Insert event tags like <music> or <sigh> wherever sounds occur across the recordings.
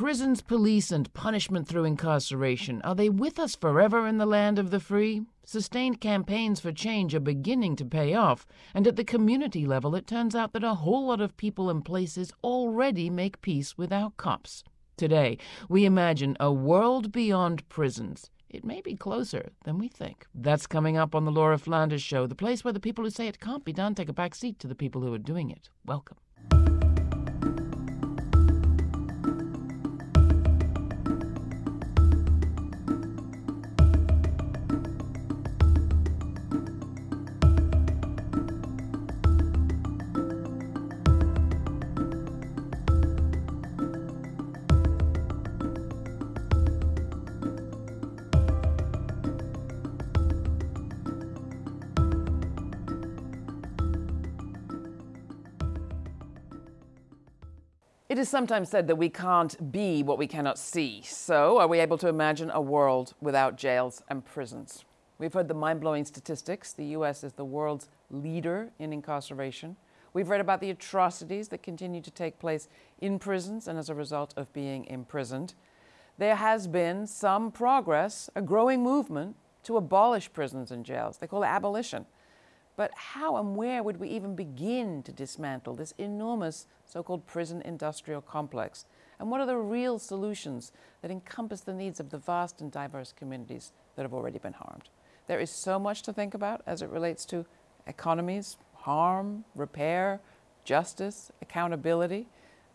prisons, police, and punishment through incarceration, are they with us forever in the land of the free? Sustained campaigns for change are beginning to pay off, and at the community level, it turns out that a whole lot of people and places already make peace without cops. Today, we imagine a world beyond prisons. It may be closer than we think. That's coming up on the Laura Flanders Show, the place where the people who say it can't be done take a back seat to the people who are doing it. Welcome. It is sometimes said that we can't be what we cannot see. So, are we able to imagine a world without jails and prisons? We've heard the mind blowing statistics. The U.S. is the world's leader in incarceration. We've read about the atrocities that continue to take place in prisons and as a result of being imprisoned. There has been some progress, a growing movement to abolish prisons and jails. They call it abolition. But how and where would we even begin to dismantle this enormous so called prison industrial complex? And what are the real solutions that encompass the needs of the vast and diverse communities that have already been harmed? There is so much to think about as it relates to economies, harm, repair, justice, accountability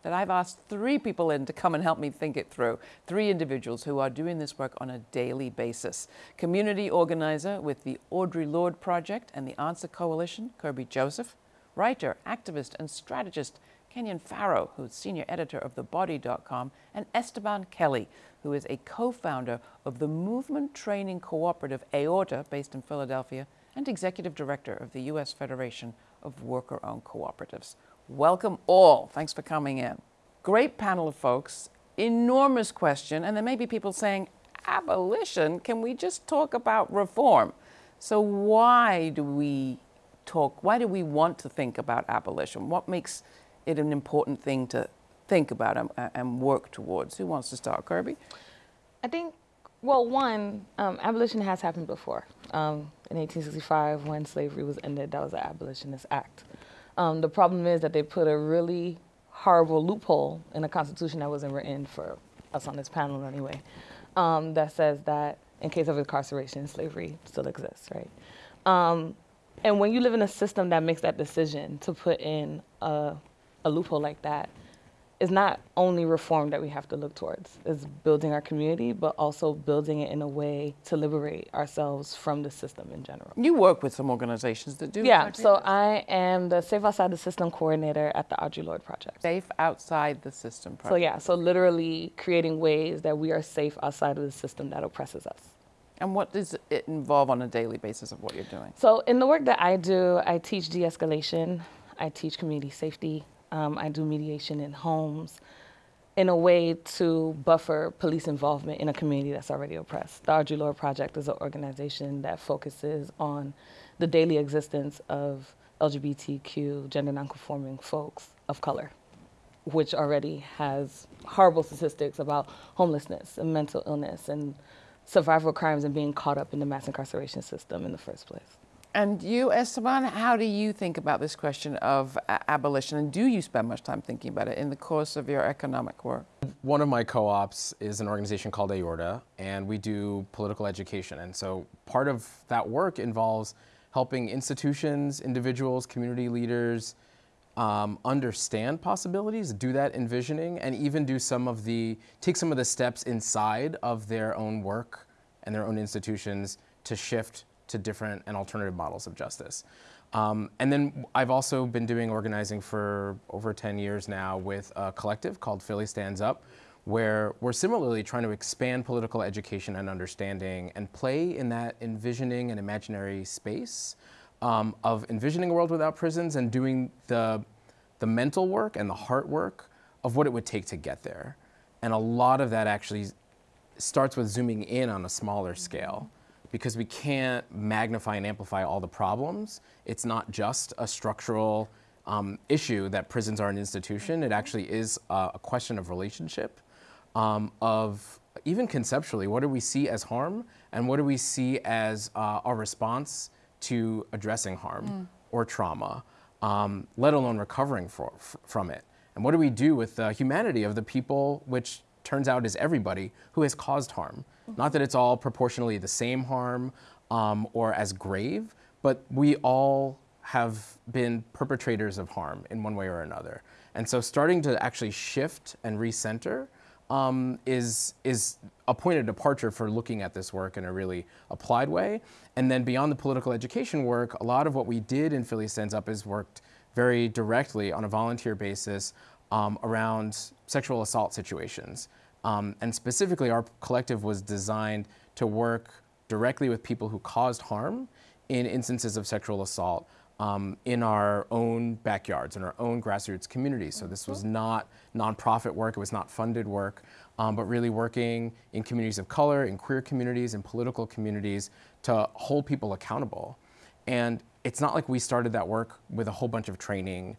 that I've asked three people in to come and help me think it through. Three individuals who are doing this work on a daily basis. Community organizer with the Audre Lorde Project and the Answer Coalition, Kirby Joseph. Writer, activist, and strategist, Kenyon Farrow, who's senior editor of TheBody.com, and Esteban Kelly, who is a co-founder of the movement training cooperative AORTA, based in Philadelphia, and executive director of the U.S. Federation of Worker-Owned Cooperatives. Welcome all. Thanks for coming in. Great panel of folks. Enormous question. And there may be people saying, abolition? Can we just talk about reform? So why do we talk, why do we want to think about abolition? What makes it an important thing to think about and, and work towards? Who wants to start? Kirby? I think, well, one, um, abolition has happened before. Um, in 1865, when slavery was ended, that was an abolitionist act. Um, the problem is that they put a really horrible loophole in the Constitution that wasn't written for us on this panel anyway, um, that says that in case of incarceration, slavery still exists, right? Um, and when you live in a system that makes that decision to put in a, a loophole like that, is not only reform that we have to look towards. It's building our community, but also building it in a way to liberate ourselves from the system in general. You work with some organizations that do Yeah, so this. I am the Safe Outside the System coordinator at the Audre Lorde Project. Safe Outside the System project. So yeah, so literally creating ways that we are safe outside of the system that oppresses us. And what does it involve on a daily basis of what you're doing? So in the work that I do, I teach de-escalation, I teach community safety, um, I do mediation in homes in a way to buffer police involvement in a community that's already oppressed. The Audre Lorde Project is an organization that focuses on the daily existence of LGBTQ, gender nonconforming folks of color, which already has horrible statistics about homelessness and mental illness and survival crimes and being caught up in the mass incarceration system in the first place. And you, Esteban, how do you think about this question of abolition? And do you spend much time thinking about it in the course of your economic work? One of my co-ops is an organization called AORTA, and we do political education. And so part of that work involves helping institutions, individuals, community leaders um, understand possibilities, do that envisioning, and even do some of the, take some of the steps inside of their own work and their own institutions to shift to different and alternative models of justice. Um, and then I've also been doing organizing for over 10 years now with a collective called Philly Stands Up, where we're similarly trying to expand political education and understanding and play in that envisioning and imaginary space um, of envisioning a world without prisons and doing the, the mental work and the heart work of what it would take to get there. And a lot of that actually starts with zooming in on a smaller scale because we can't magnify and amplify all the problems. It's not just a structural um, issue that prisons are an institution. It actually is a question of relationship um, of even conceptually, what do we see as harm and what do we see as uh, our response to addressing harm mm. or trauma, um, let alone recovering for, from it? And what do we do with the humanity of the people, which turns out is everybody, who has caused harm? Not that it's all proportionally the same harm um, or as grave, but we all have been perpetrators of harm in one way or another. And so starting to actually shift and recenter um, is, is a point of departure for looking at this work in a really applied way. And then beyond the political education work, a lot of what we did in Philly Stands Up is worked very directly on a volunteer basis um, around sexual assault situations. Um, and specifically, our collective was designed to work directly with people who caused harm in instances of sexual assault um, in our own backyards, in our own grassroots communities. So this was not nonprofit work, it was not funded work, um, but really working in communities of color, in queer communities, in political communities to hold people accountable. And it's not like we started that work with a whole bunch of training.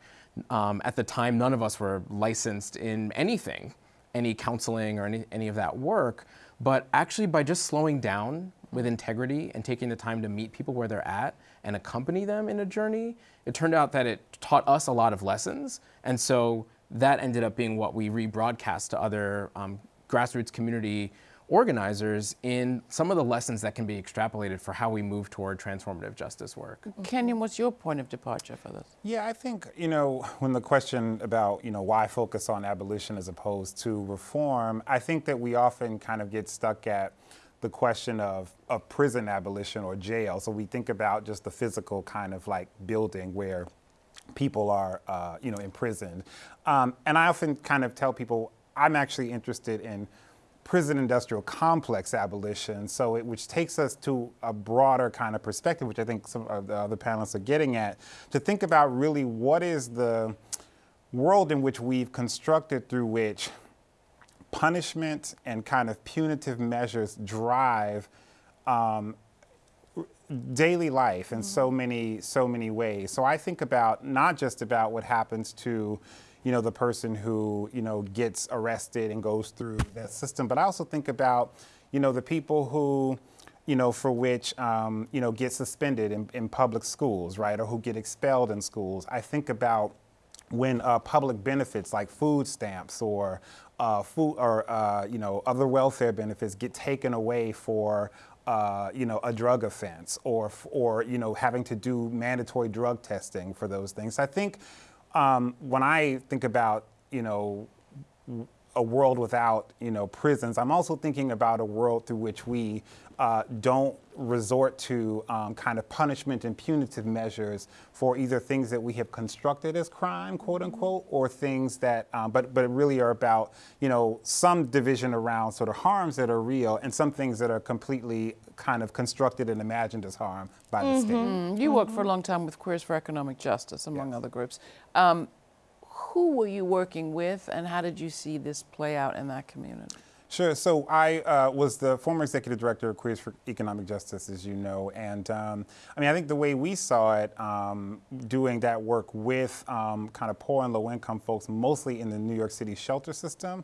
Um, at the time, none of us were licensed in anything, any counseling or any, any of that work. But actually, by just slowing down with integrity and taking the time to meet people where they're at and accompany them in a journey, it turned out that it taught us a lot of lessons. And so that ended up being what we rebroadcast to other um, grassroots community organizers in some of the lessons that can be extrapolated for how we move toward transformative justice work. Kenyon, what's your point of departure for this? Yeah, I think, you know, when the question about, you know, why focus on abolition as opposed to reform, I think that we often kind of get stuck at the question of, of prison abolition or jail. So we think about just the physical kind of like building where people are, uh, you know, imprisoned. Um, and I often kind of tell people I'm actually interested in prison industrial complex abolition, so it, which takes us to a broader kind of perspective, which I think some of the other panelists are getting at, to think about really what is the world in which we've constructed through which punishment and kind of punitive measures drive um, daily life in mm -hmm. so many so many ways. So I think about not just about what happens to you know the person who you know gets arrested and goes through that system, but I also think about you know the people who you know, for which, um, you know, get suspended in, in public schools, right, or who get expelled in schools. I think about when uh, public benefits like food stamps or uh, food or uh, you know other welfare benefits get taken away for uh, you know a drug offense or or you know having to do mandatory drug testing for those things. I think um, when I think about you know a world without you know prisons, I'm also thinking about a world through which we uh, don't resort to um, kind of punishment and punitive measures for either things that we have constructed as crime, quote unquote, or things that, um, but, but really are about, you know, some division around sort of harms that are real and some things that are completely kind of constructed and imagined as harm by the mm -hmm. state. Mm, you worked for a long time with Queers for Economic Justice, among yes. other groups. Um, who were you working with and how did you see this play out in that community? Sure. So I uh, was the former executive director of Queers for Economic Justice, as you know, and um, I mean, I think the way we saw it, um, doing that work with um, kind of poor and low-income folks, mostly in the New York City shelter system,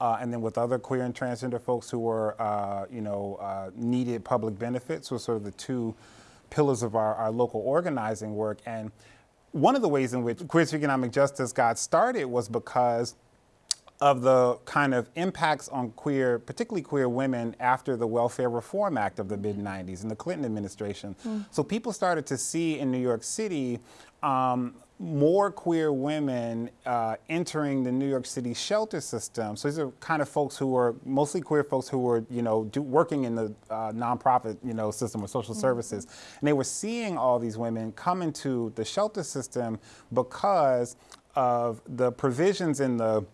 uh, and then with other queer and transgender folks who were, uh, you know, uh, needed public benefits, were sort of the two pillars of our, our local organizing work. And one of the ways in which Queers for Economic Justice got started was because of the kind of impacts on queer, particularly queer women after the Welfare Reform Act of the mid 90s and the Clinton administration. Mm. So people started to see in New York City um, more queer women uh, entering the New York City shelter system. So these are kind of folks who were mostly queer folks who were, you know, do, working in the uh, nonprofit, you know, system of social mm -hmm. services, and they were seeing all these women come into the shelter system because of the provisions in the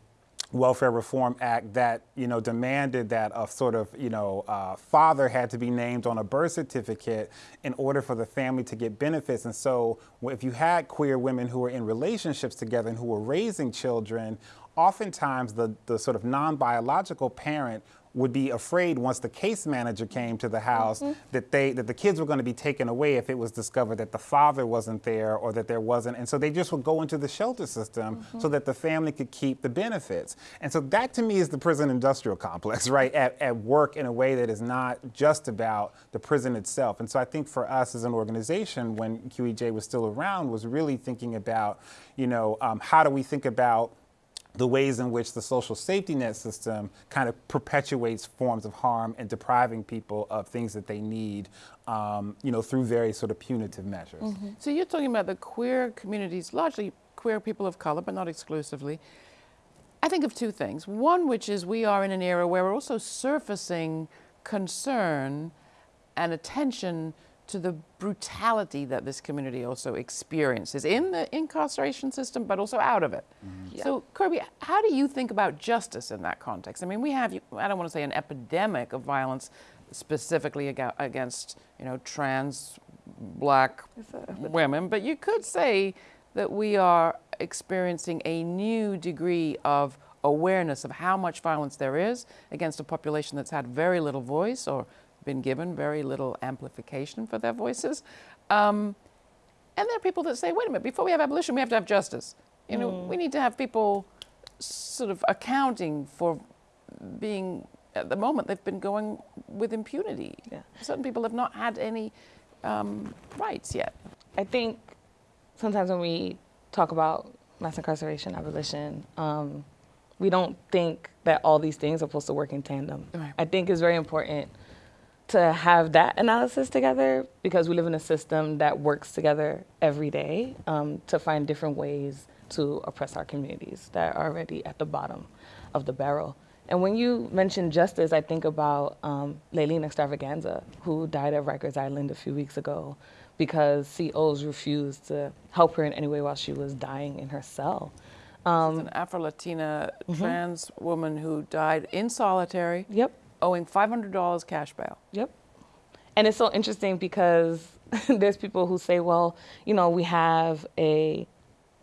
Welfare Reform Act that you know demanded that a sort of you know uh, father had to be named on a birth certificate in order for the family to get benefits. And so, if you had queer women who were in relationships together and who were raising children, oftentimes the the sort of non-biological parent would be afraid once the case manager came to the house that they that the kids were going to be taken away if it was discovered that the father wasn't there or that there wasn't. And so they just would go into the shelter system so that the family could keep the benefits. And so that to me is the prison industrial complex <laughs> right at, at work in a way that is not just about the prison itself. And so i think for us as an organization when qej was still around was really thinking about you know um, how do we think about the ways in which the social safety net system kind of perpetuates forms of harm and depriving people of things that they need, um, you know, through various sort of punitive measures. So you're talking about the queer communities, largely queer people of color, but not exclusively. I think of two things. One, which is we are in an era where we're also surfacing concern and attention to the brutality that this community also experiences in the incarceration system, but also out of it. So, Kirby, how do you think about justice in that context? I mean, we have, I don't want to say an epidemic of violence specifically against, you know, trans black women, but you could say that we are experiencing a new degree of awareness of how much violence there is against a population that's had very little voice or been given very little amplification for their voices. Um, and there are people that say, wait a minute, before we have abolition, we have to have justice. You know, we need to have people sort of accounting for being, at the moment, they've been going with impunity. Yeah. Certain people have not had any um, rights yet. I think sometimes when we talk about mass incarceration, abolition, um, we don't think that all these things are supposed to work in tandem. Right. I think it's very important to have that analysis together because we live in a system that works together every day um, to find different ways to oppress our communities that are already at the bottom of the barrel. And when you mention justice, I think about um, Layleen Xtravaganza, who died at Rikers Island a few weeks ago because COs refused to help her in any way while she was dying in her cell. It's an Afro Latina trans woman who died in solitary, Yep. Owing $500 cash bail. Yep. And it's so interesting because <laughs> there's people who say, well, you know, we have a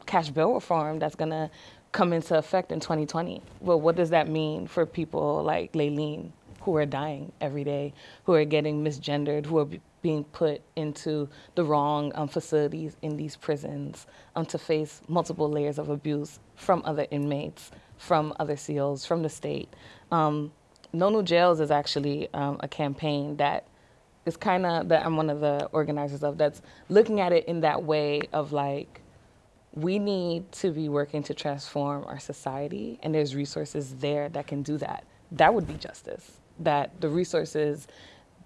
cash bill reform that's going to come into effect in 2020. Well, what does that mean for people like Layleen who are dying every day, who are getting misgendered, who are being put into the wrong um, facilities in these prisons um, to face multiple layers of abuse from other inmates, from other SEALs, from the state? Um, no New Jails is actually um, a campaign that is kind of that I'm one of the organizers of. That's looking at it in that way of like, we need to be working to transform our society, and there's resources there that can do that. That would be justice. That the resources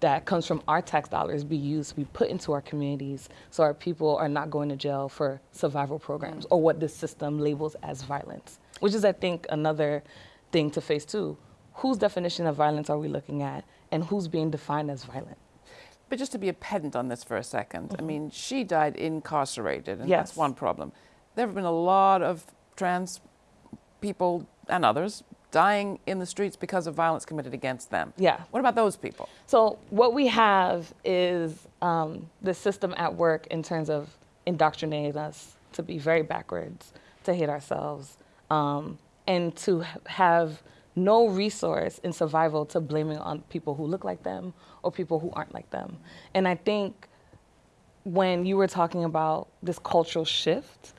that comes from our tax dollars be used be put into our communities so our people are not going to jail for survival programs or what this system labels as violence which is i think another thing to face too whose definition of violence are we looking at and who's being defined as violent But just to be a pedant on this for a 2nd I mean, she died incarcerated, and Yes. that's one problem. There have been a lot of trans people and others dying in the streets because of violence committed against them. Yeah. What about those people? So what we have is um, the system at work in terms of indoctrinating us to be very backwards, to hate ourselves, um, and to have no resource in survival to blaming on people who look like them or people who aren't like them. And I think when you were talking about this cultural shift,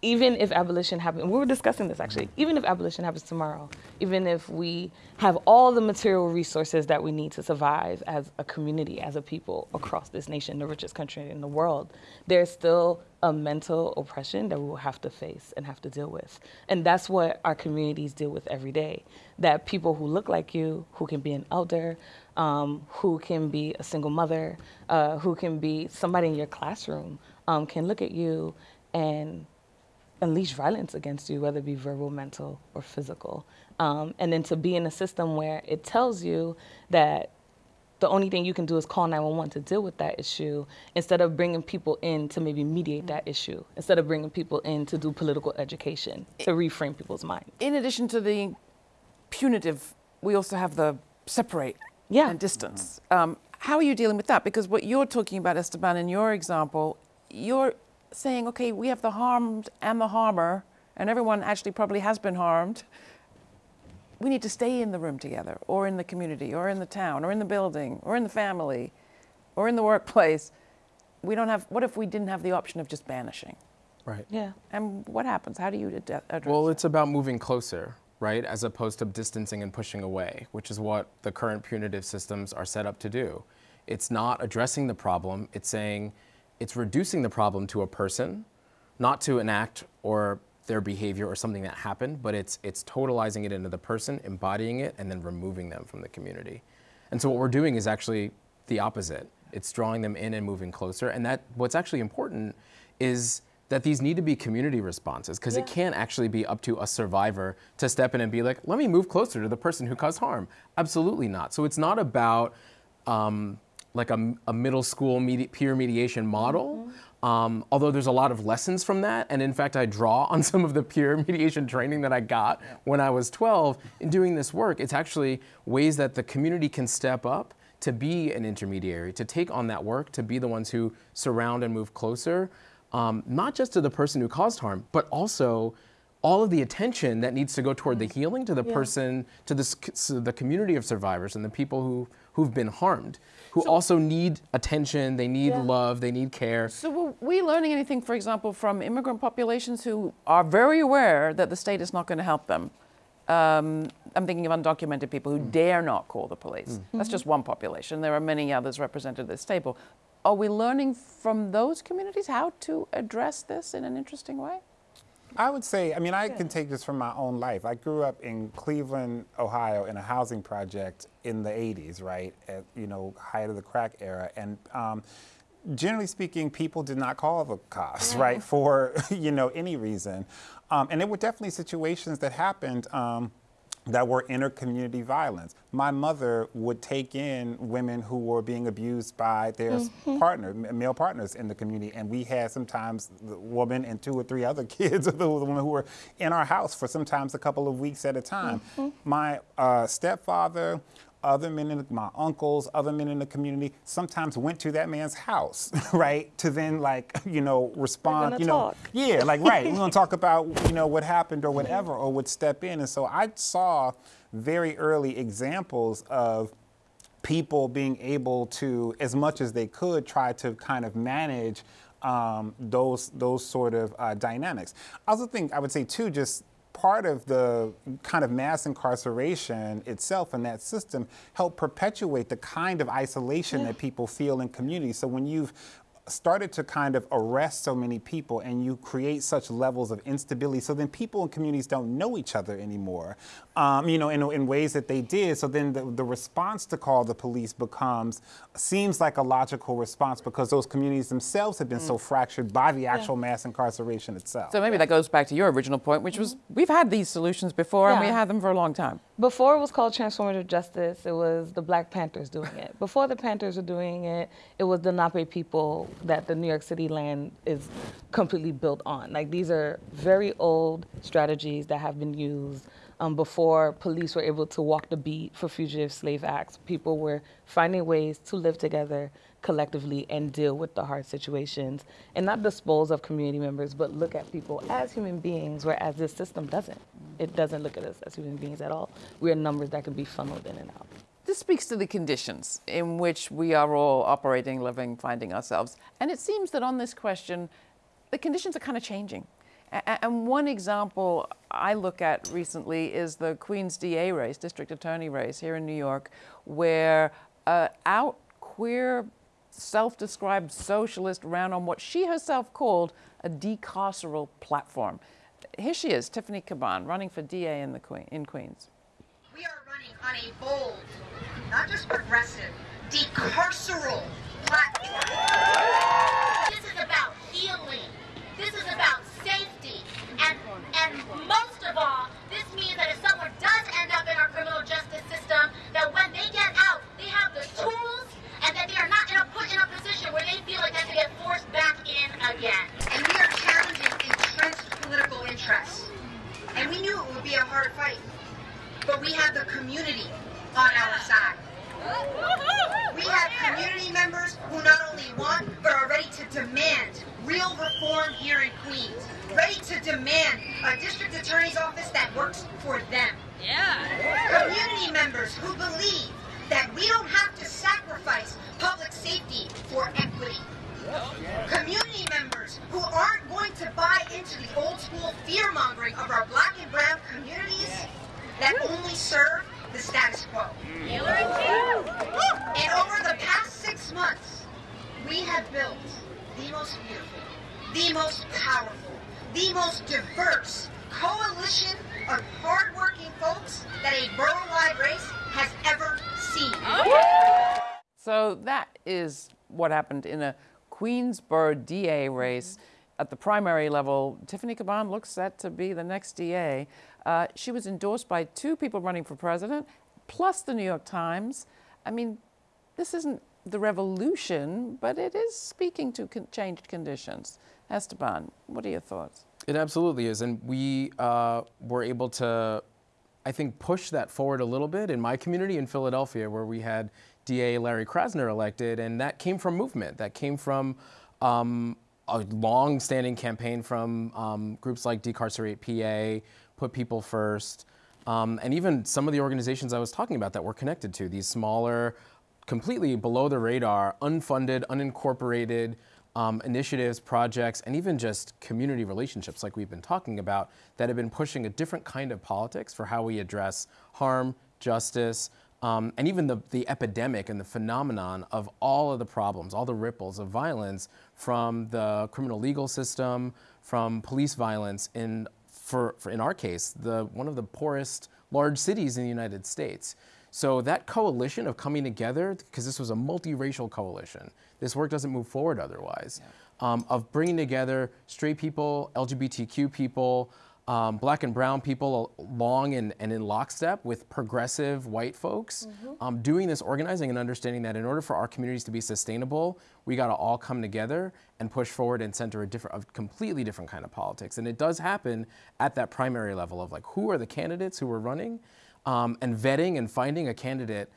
even if abolition happens, we were discussing this actually, even if abolition happens tomorrow, even if we have all the material resources that we need to survive as a community, as a people across this nation, the richest country in the world, there's still a mental oppression that we will have to face and have to deal with. And that's what our communities deal with every day. That people who look like you, who can be an elder, um, who can be a single mother, uh, who can be somebody in your classroom, um, can look at you and unleash violence against you, whether it be verbal, mental, or physical. Um, and then to be in a system where it tells you that the only thing you can do is call 911 to deal with that issue instead of bringing people in to maybe mediate that issue, instead of bringing people in to do political education, to reframe people's minds. In addition to the punitive, we also have the separate Yeah. and distance. Um, how are you dealing with that? Because what you're talking about, Esteban, in your example, you're saying, okay, we have the harmed and the harmer, and everyone actually probably has been harmed. we need to stay in the room together, or in the community, or in the town, or in the building, or in the family, or in the workplace. We don't have, what if we didn't have the option of just banishing? Right. Yeah. And what happens? How do you ad- address Well, that? it's about moving closer, right, as opposed to distancing and pushing away, which is what the current punitive systems are set up to do. It's not addressing the problem, it's saying it's reducing the problem to a person, not to an act or their behavior or something that happened, but it's it's totalizing it into the person, embodying it, and then removing them from the community. And so what we're doing is actually the opposite. It's drawing them in and moving closer. And that what's actually important is that these need to be community responses because it can't actually be up to a survivor to step in and be like, let me move closer to the person who caused harm. Absolutely not. So it's not about um, like a, a middle school medi- peer mediation model. Um, although there's a lot of lessons from that, and in fact, I draw on <laughs> some of the peer mediation training that I got when I was 12 in doing this work. It's actually ways that the community can step up to be an intermediary, to take on that work, to be the ones who surround and move closer, um, not just to the person who caused harm, but also all of the attention that needs to go toward the healing to the person, to the, s- to the community of survivors and the people who, who've been harmed, who also need attention, they need Yeah. love, they need care. So were we learning anything, for example, from immigrant populations who are very aware that the state is not going to help them? Um, I'm thinking of undocumented people who dare not call the police. That's just one population. There are many others represented at this table. Are we learning from those communities how to address this in an interesting way? I would say, I mean, I can take this from my own life. I grew up in Cleveland, Ohio, in a housing project in the 80s, right? At, you know, height of the crack era. And um, generally speaking, people did not call the cops, right, for, <laughs> you know, any reason. Um, and there were definitely situations that happened. Um, that were inter-community violence. My mother would take in women who were being abused by their s- partner, male partners in the community, and we had sometimes the woman and two or three other <laughs> kids of the women who were in our house for sometimes a couple of weeks at a time. My uh, stepfather. Other men, in the, my uncles, other men in the community, sometimes went to that man's house, <laughs> right, to then like, you know, respond, you know, talk. yeah, like right. We're gonna <laughs> talk about you know what happened or whatever, or would step in. And so I saw very early examples of people being able to, as much as they could, try to kind of manage um, those those sort of uh, dynamics. I also think I would say too, just part of the kind of mass incarceration itself and that system help perpetuate the kind of isolation that people feel in communities. So when you've started to kind of arrest so many people and you create such levels of instability so then people in communities don't know each other anymore um, you know in, in ways that they did. So then the, the response to call the police becomes seems like a logical response because those communities themselves have been so fractured by the actual mass incarceration itself. So maybe that goes back to your original point, which was we've had these solutions before and we had them for a long time. Before it was called transformative justice, it was the Black Panthers doing it. Before the Panthers were doing it, it was the Lenape people that the New York City land is completely built on. Like these are very old strategies that have been used um, before police were able to walk the beat for fugitive slave acts. People were finding ways to live together collectively and deal with the hard situations and not dispose of community members, but look at people as human beings, whereas this system doesn't. It doesn't look at us as human beings at all. We're numbers that can be funneled in and out. This speaks to the conditions in which we are all operating, living, finding ourselves. And it seems that on this question, the conditions are kind of changing. And one example I look at recently is the Queens DA race, district attorney race here in New York, where uh, out queer, self described socialist ran on what she herself called a decarceral platform. Here she is, Tiffany Caban, running for DA in, the Queen, in Queens. We are running on a bold, not just progressive, decarceral platform. This is about healing. This is about. And most of all, this means that if someone does end up in our criminal justice system, that when they get out, they have the tools and that they are not in a, put in a position where they feel like they can get forced back in again. And we are challenging entrenched political interests. And we knew it would be a hard fight but we have the community on our side. We have community members who not only want, but are ready to demand real reform here in Queens. Ready to demand a district attorney's office that works for them. Yeah. Community members who believe that we don't have to sacrifice public safety for equity. Community members who aren't going to buy into the old school fear mongering of our black and brown communities that only serve the status quo. And over the past six months, we have built the most beautiful, the most powerful, the most diverse coalition of hardworking folks that a borough-wide race has ever seen. So that is what happened in a Queensborough DA race. At the primary level, Tiffany Caban looks set to be the next DA. Uh, she was endorsed by two people running for president, plus the New York Times. I mean, this isn't the revolution, but it is speaking to con- changed conditions. Esteban, what are your thoughts? It absolutely is. And we uh, were able to, I think, push that forward a little bit in my community in Philadelphia, where we had DA Larry Krasner elected. And that came from movement, that came from um, a long standing campaign from um, groups like Decarcerate PA, Put People First. Um, and even some of the organizations I was talking about that we're connected to, these smaller, completely below the radar, unfunded, unincorporated um, initiatives, projects, and even just community relationships like we've been talking about that have been pushing a different kind of politics for how we address harm, justice, um, and even the, the epidemic and the phenomenon of all of the problems, all the ripples of violence from the criminal legal system, from police violence in, for, for in our case, the, one of the poorest large cities in the United States. So that coalition of coming together, because this was a multiracial coalition, this work doesn't move forward otherwise, yeah. um, of bringing together straight people, LGBTQ people, um, black and brown people along and, and, in lockstep with progressive white folks, mm-hmm. um, doing this organizing and understanding that in order for our communities to be sustainable, we got to all come together and push forward and center a different, a completely different kind of politics. And it does happen at that primary level of like, who are the candidates who are running? Um, and vetting and finding a candidate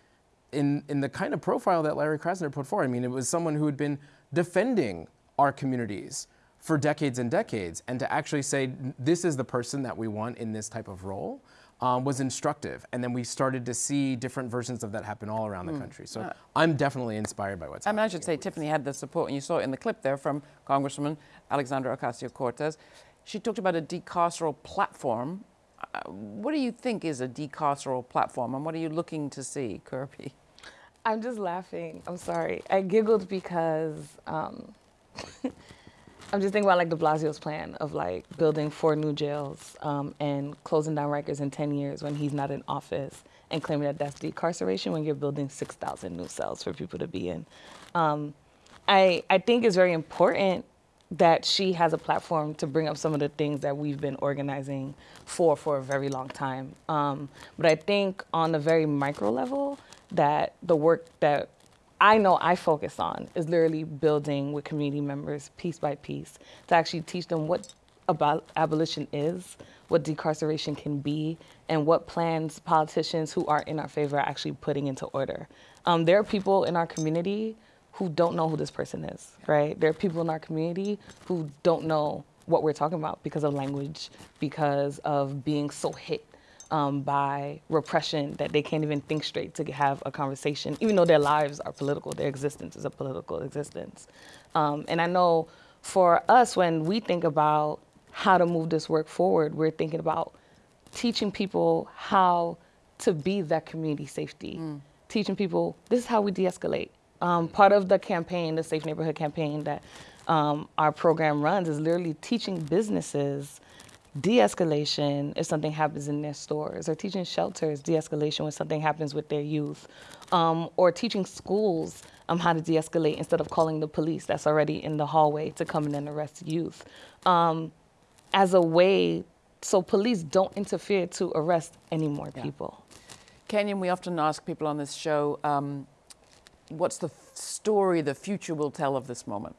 in, in the kind of profile that Larry Krasner put forward. I mean, it was someone who had been defending our communities for decades and decades, and to actually say, this is the person that we want in this type of role. Um, was instructive. And then we started to see different versions of that happen all around the mm. country. So uh, I'm definitely inspired by what's I happening. I should say Tiffany had the support, and you saw it in the clip there from Congresswoman Alexandria Ocasio Cortez. She talked about a decarceral platform what do you think is a decarceral platform, and what are you looking to see, Kirby? I'm just laughing. I'm sorry. I giggled because um, <laughs> I'm just thinking about like De Blasio's plan of like building four new jails um, and closing down Rikers in 10 years when he's not in office and claiming that that's decarceration when you're building 6,000 new cells for people to be in. Um, I, I think it's very important that she has a platform to bring up some of the things that we've been organizing for for a very long time. Um, but I think on a very micro level, that the work that I know I focus on is literally building with community members piece by piece to actually teach them what about abolition is, what decarceration can be, and what plans politicians who are in our favor are actually putting into order. Um, there are people in our community who don't know who this person is, right? There are people in our community who don't know what we're talking about because of language, because of being so hit um, by repression that they can't even think straight to have a conversation, even though their lives are political, their existence is a political existence. Um, and I know for us, when we think about how to move this work forward, we're thinking about teaching people how to be that community safety, mm. teaching people this is how we de escalate um, part of the campaign, the Safe Neighborhood campaign that um, our program runs, is literally teaching businesses de-escalation if something happens in their stores, or teaching shelters de-escalation when something happens with their youth, um, or teaching schools um, how to de-escalate instead of calling the police that's already in the hallway to come in and arrest youth, um, as a way so police don't interfere to arrest any more yeah. people. Kenyon, we often ask people on this show um, what's the story the future will tell of this moment?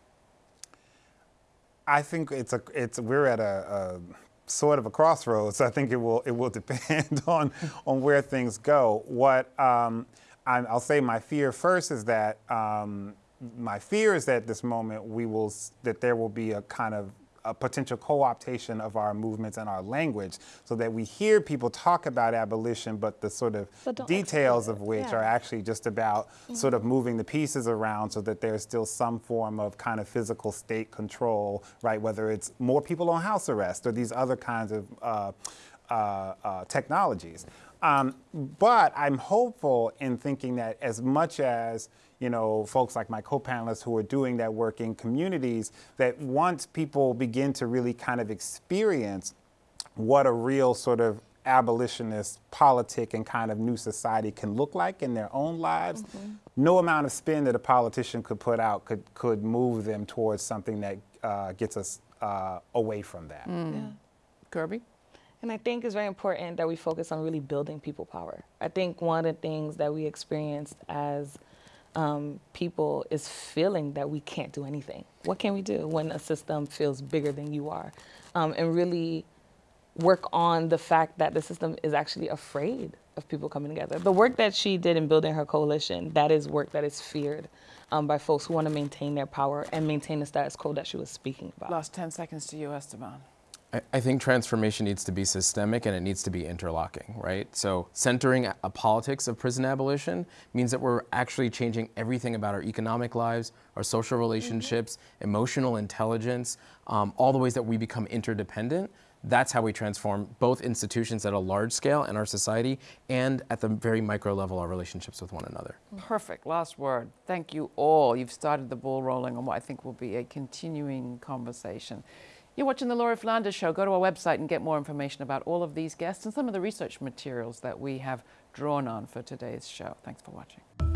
I think it's a it's we're at a, a sort of a crossroads. I think it will it will <laughs> depend on on where things go. What um, i will say my fear first is that um, my fear is that this moment we will that there will be a kind of a potential co-optation of our movements and our language so that we hear people talk about abolition but the sort of details of which Yeah. Mm-hmm. are actually just about sort of moving the pieces around so that there's still some form of kind of physical state control right whether it's more people on house arrest or these other kinds of uh, uh, uh, technologies um, but I'm hopeful in thinking that as much as you know, folks like my co-panelists who are doing that work in communities, that once people begin to really kind of experience what a real sort of abolitionist politic and kind of new society can look like in their own lives, no amount of spin that a politician could put out could, could move them towards something that uh, gets us uh, away from that. Kirby? And I think it's very important that we focus on really building people power. I think one of the things that we experienced as um, people is feeling that we can't do anything. What can we do when a system feels bigger than you are? Um, and really work on the fact that the system is actually afraid of people coming together. The work that she did in building her coalition, that is work that is feared um, by folks who want to maintain their power and maintain the status quo that she was speaking about. Last 10 seconds to you, Esteban. I- I think transformation needs to be systemic and it needs to be interlocking, right? So centering a politics of prison abolition means that we're actually changing everything about our economic lives, our social relationships, emotional intelligence, um, all the ways that we become interdependent. That's how we transform both institutions at a large scale in our society and at the very micro level, our relationships with one another. Perfect. Last word. Thank you all. You've started the ball rolling on what I think will be a continuing conversation. You're watching The Laura Flanders Show. Go to our website and get more information about all of these guests and some of the research materials that we have drawn on for today's show. Thanks for watching.